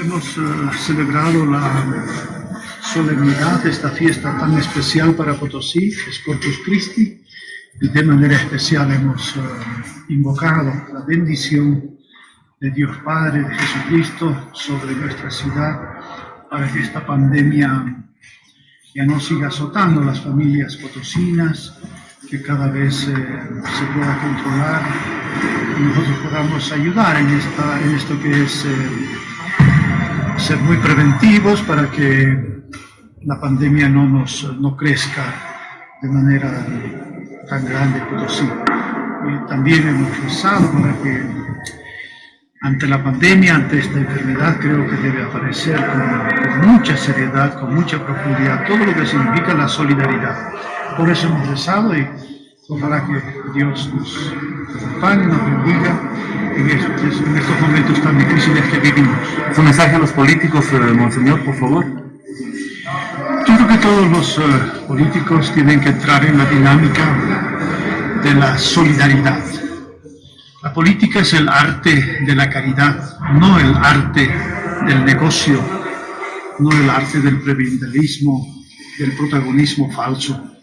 hemos eh, celebrado la solemnidad esta fiesta tan especial para Potosí, es Corpus Christi, y de manera especial hemos eh, invocado la bendición de Dios Padre, de Jesucristo, sobre nuestra ciudad, para que esta pandemia ya no siga azotando las familias potosinas, que cada vez eh, se pueda controlar y nosotros podamos ayudar en, esta, en esto que es ser muy preventivos para que la pandemia no nos no crezca de manera tan grande como sí. Y también hemos rezado para que ante la pandemia, ante esta enfermedad, creo que debe aparecer con, mucha seriedad, con mucha profundidad, todo lo que significa la solidaridad. Por eso hemos rezado y ojalá que Dios nos acompañe, nos bendiga en estos, en estos momentos tan difíciles que vivimos. Su mensaje a los políticos, eh, Monseñor, por favor. Yo creo que todos los uh, políticos tienen que entrar en la dinámica de la solidaridad. La política es el arte de la caridad, no el arte del negocio, no el arte del prebendelismo, del protagonismo falso.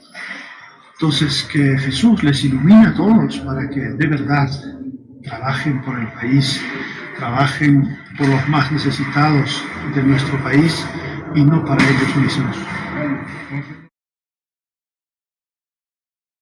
Entonces, que Jesús les ilumine a todos para que de verdad trabajen por el país, trabajen por los más necesitados de nuestro país y no para ellos mismos.